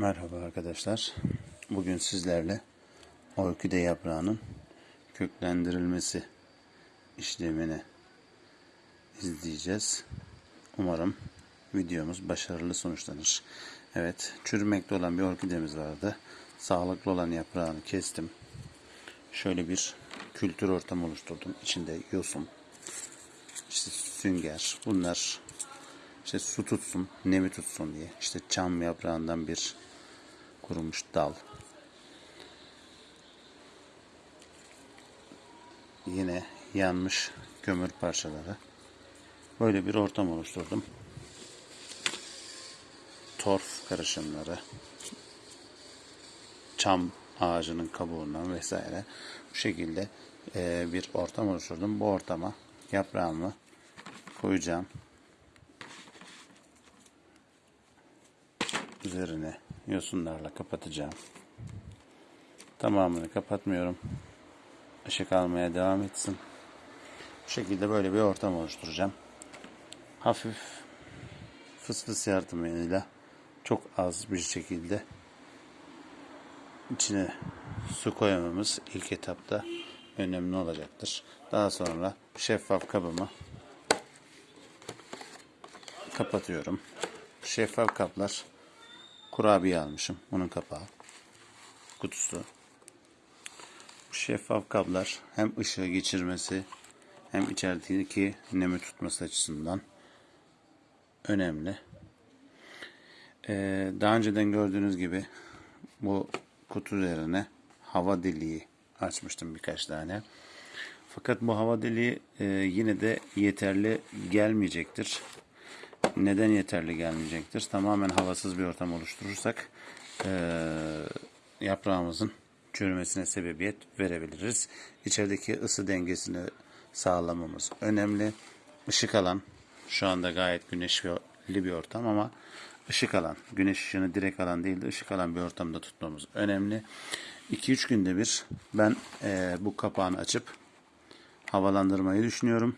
Merhaba arkadaşlar. Bugün sizlerle orkide yaprağının köklendirilmesi işlemini izleyeceğiz. Umarım videomuz başarılı sonuçlanır. Evet, çürümekte olan bir orkidemiz vardı. Sağlıklı olan yaprağını kestim. Şöyle bir kültür ortamı oluşturdum. İçinde yosun, işte sünger, bunlar işte su tutsun, nemi tutsun diye. İşte çam yaprağından bir kurumuş dal. Yine yanmış kömür parçaları. Böyle bir ortam oluşturdum. Torf karışımları. Çam ağacının kabuğundan vesaire. Bu şekilde bir ortam oluşturdum. Bu ortama yaprağımı koyacağım. Üzerine yosunlarla kapatacağım. Tamamını kapatmıyorum. Işık almaya devam etsin. Bu şekilde böyle bir ortam oluşturacağım. Hafif fıs fıs yardımıyla çok az bir şekilde içine su koymamız ilk etapta önemli olacaktır. Daha sonra şeffaf kabımı kapatıyorum. Şeffaf kaplar kurabiye almışım. Bunun kapağı. Kutusu. Bu şeffaf kablar hem ışığı geçirmesi hem içerideki nemi tutması açısından önemli. Ee, daha önceden gördüğünüz gibi bu kutu üzerine hava deliği açmıştım birkaç tane. Fakat bu hava deliği e, yine de yeterli gelmeyecektir. Neden yeterli gelmeyecektir? Tamamen havasız bir ortam oluşturursak e, yaprağımızın çürümesine sebebiyet verebiliriz. İçerideki ısı dengesini sağlamamız önemli. Işık alan, şu anda gayet güneşli bir ortam ama ışık alan, güneş ışığını direkt alan değil de ışık alan bir ortamda tutmamız önemli. 2-3 günde bir ben e, bu kapağını açıp havalandırmayı düşünüyorum.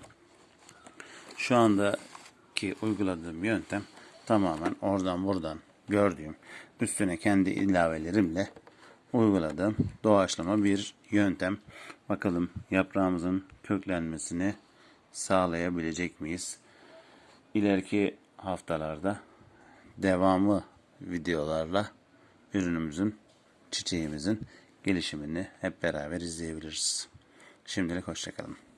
Şu anda ki uyguladığım yöntem tamamen oradan buradan gördüğüm üstüne kendi ilavelerimle uyguladığım doğaçlama bir yöntem. Bakalım yaprağımızın köklenmesini sağlayabilecek miyiz? İleriki haftalarda devamı videolarla ürünümüzün, çiçeğimizin gelişimini hep beraber izleyebiliriz. Şimdilik hoşçakalın.